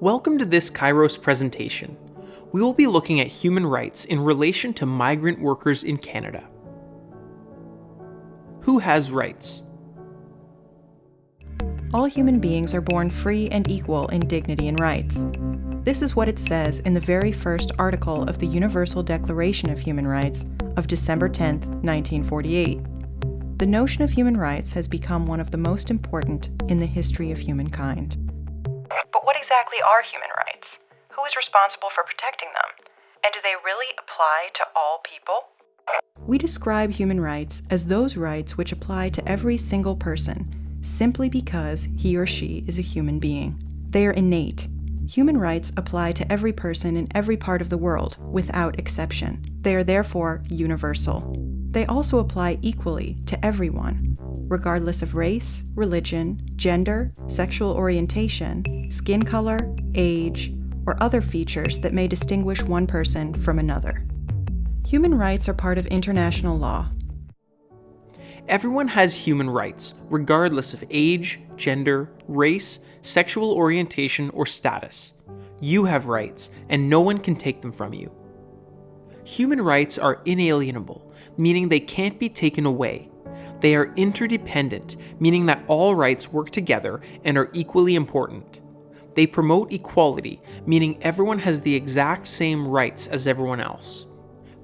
Welcome to this Kairos presentation. We will be looking at human rights in relation to migrant workers in Canada. Who has rights? All human beings are born free and equal in dignity and rights. This is what it says in the very first article of the Universal Declaration of Human Rights of December 10, 1948. The notion of human rights has become one of the most important in the history of humankind. Exactly are human rights? Who is responsible for protecting them? And do they really apply to all people? We describe human rights as those rights which apply to every single person, simply because he or she is a human being. They are innate. Human rights apply to every person in every part of the world, without exception. They are therefore universal. They also apply equally to everyone, regardless of race, religion, gender, sexual orientation, skin color, age, or other features that may distinguish one person from another. Human rights are part of international law. Everyone has human rights, regardless of age, gender, race, sexual orientation, or status. You have rights, and no one can take them from you. Human rights are inalienable, meaning they can't be taken away. They are interdependent, meaning that all rights work together and are equally important. They promote equality, meaning everyone has the exact same rights as everyone else.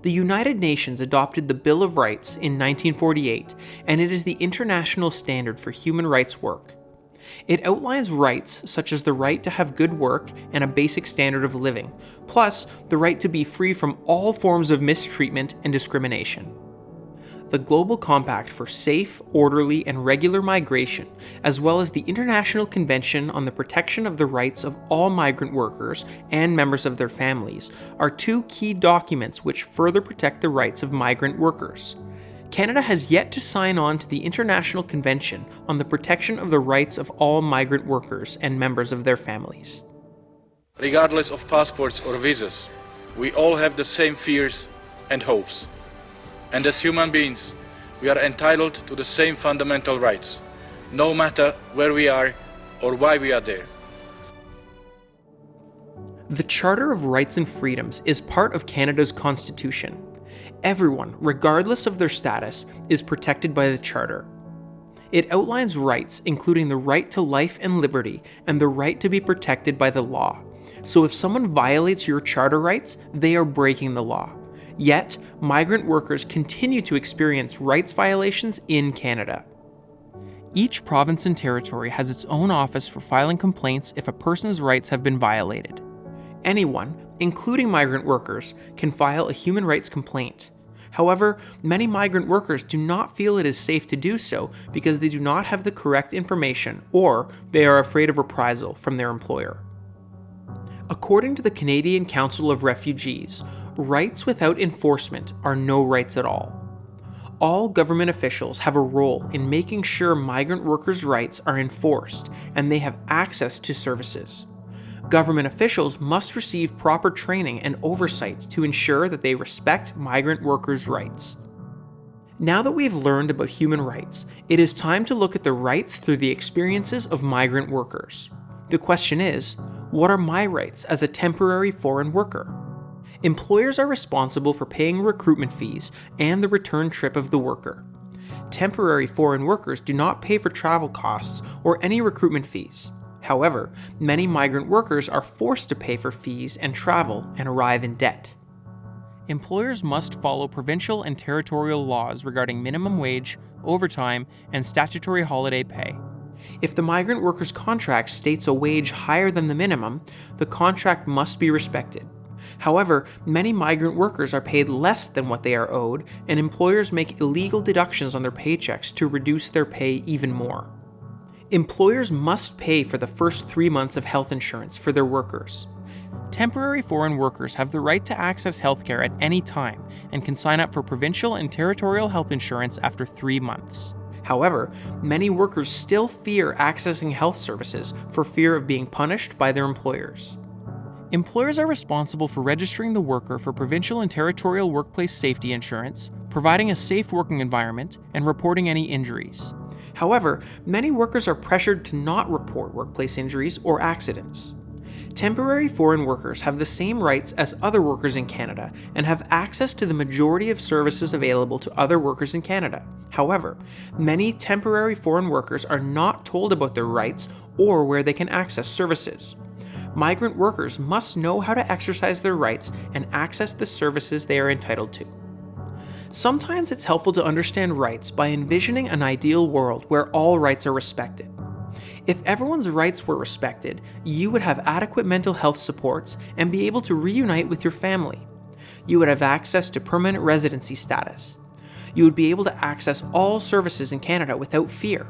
The United Nations adopted the Bill of Rights in 1948, and it is the international standard for human rights work. It outlines rights such as the right to have good work and a basic standard of living, plus the right to be free from all forms of mistreatment and discrimination. The Global Compact for Safe, Orderly, and Regular Migration, as well as the International Convention on the Protection of the Rights of All Migrant Workers and Members of Their Families, are two key documents which further protect the rights of migrant workers. Canada has yet to sign on to the International Convention on the Protection of the Rights of All Migrant Workers and Members of Their Families. Regardless of passports or visas, we all have the same fears and hopes. And as human beings, we are entitled to the same fundamental rights, no matter where we are or why we are there. The Charter of Rights and Freedoms is part of Canada's Constitution. Everyone, regardless of their status, is protected by the Charter. It outlines rights, including the right to life and liberty and the right to be protected by the law. So if someone violates your charter rights, they are breaking the law. Yet, migrant workers continue to experience rights violations in Canada. Each province and territory has its own office for filing complaints if a person's rights have been violated. Anyone, including migrant workers, can file a human rights complaint. However, many migrant workers do not feel it is safe to do so because they do not have the correct information or they are afraid of reprisal from their employer. According to the Canadian Council of Refugees, rights without enforcement are no rights at all. All government officials have a role in making sure migrant workers' rights are enforced and they have access to services. Government officials must receive proper training and oversight to ensure that they respect migrant workers' rights. Now that we've learned about human rights, it is time to look at the rights through the experiences of migrant workers. The question is, what are my rights as a temporary foreign worker? Employers are responsible for paying recruitment fees and the return trip of the worker. Temporary foreign workers do not pay for travel costs or any recruitment fees. However, many migrant workers are forced to pay for fees and travel and arrive in debt. Employers must follow provincial and territorial laws regarding minimum wage, overtime, and statutory holiday pay. If the migrant worker's contract states a wage higher than the minimum, the contract must be respected. However, many migrant workers are paid less than what they are owed, and employers make illegal deductions on their paychecks to reduce their pay even more. Employers must pay for the first three months of health insurance for their workers. Temporary foreign workers have the right to access healthcare at any time and can sign up for provincial and territorial health insurance after three months. However, many workers still fear accessing health services for fear of being punished by their employers. Employers are responsible for registering the worker for provincial and territorial workplace safety insurance, providing a safe working environment, and reporting any injuries. However, many workers are pressured to not report workplace injuries or accidents. Temporary foreign workers have the same rights as other workers in Canada and have access to the majority of services available to other workers in Canada. However, many temporary foreign workers are not told about their rights or where they can access services. Migrant workers must know how to exercise their rights and access the services they are entitled to. Sometimes it's helpful to understand rights by envisioning an ideal world where all rights are respected. If everyone's rights were respected, you would have adequate mental health supports and be able to reunite with your family. You would have access to permanent residency status. You would be able to access all services in Canada without fear.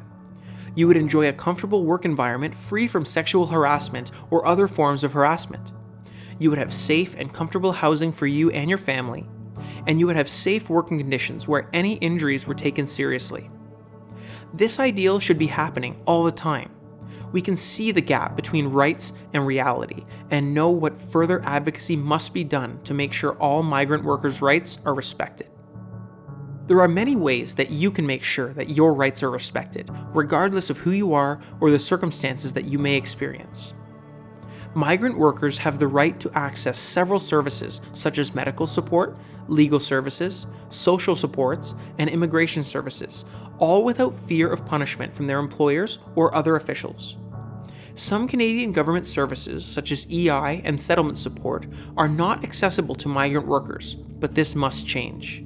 You would enjoy a comfortable work environment free from sexual harassment or other forms of harassment. You would have safe and comfortable housing for you and your family. And you would have safe working conditions where any injuries were taken seriously. This ideal should be happening all the time we can see the gap between rights and reality and know what further advocacy must be done to make sure all migrant workers' rights are respected. There are many ways that you can make sure that your rights are respected, regardless of who you are or the circumstances that you may experience. Migrant workers have the right to access several services such as medical support, legal services, social supports, and immigration services, all without fear of punishment from their employers or other officials. Some Canadian government services, such as EI and settlement support, are not accessible to migrant workers, but this must change.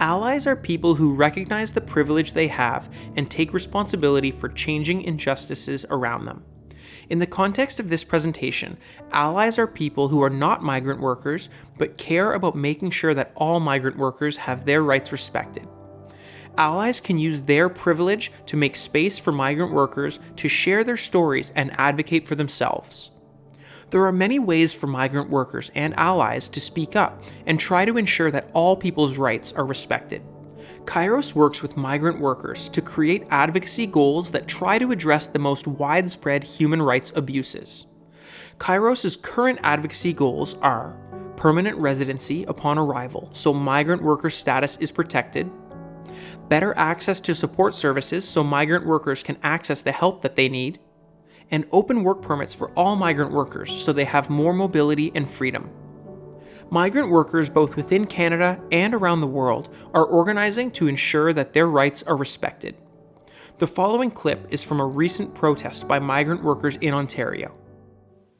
Allies are people who recognize the privilege they have and take responsibility for changing injustices around them. In the context of this presentation, allies are people who are not migrant workers but care about making sure that all migrant workers have their rights respected allies can use their privilege to make space for migrant workers to share their stories and advocate for themselves. There are many ways for migrant workers and allies to speak up and try to ensure that all people's rights are respected. Kairos works with migrant workers to create advocacy goals that try to address the most widespread human rights abuses. Kairos' current advocacy goals are permanent residency upon arrival so migrant worker status is protected, better access to support services so migrant workers can access the help that they need, and open work permits for all migrant workers so they have more mobility and freedom. Migrant workers both within Canada and around the world are organizing to ensure that their rights are respected. The following clip is from a recent protest by migrant workers in Ontario.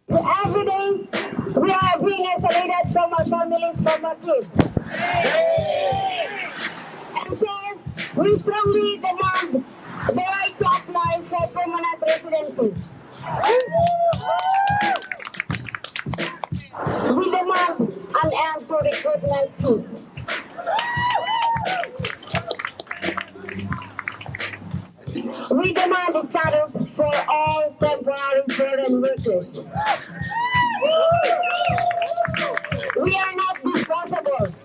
So every day we are being isolated from our families, from our kids. And so we strongly demand the right to apply for permanent residency. We demand an end to recruitment fees. We demand the status for all temporary foreign workers. We are not disposable.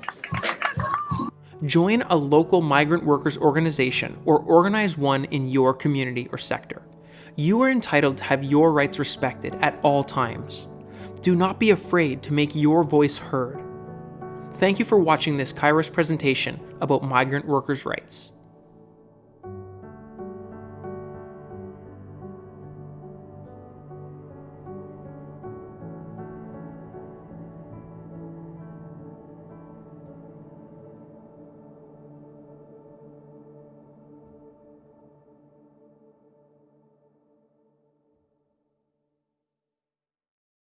Join a local migrant workers organization or organize one in your community or sector. You are entitled to have your rights respected at all times. Do not be afraid to make your voice heard. Thank you for watching this Kairos presentation about migrant workers' rights.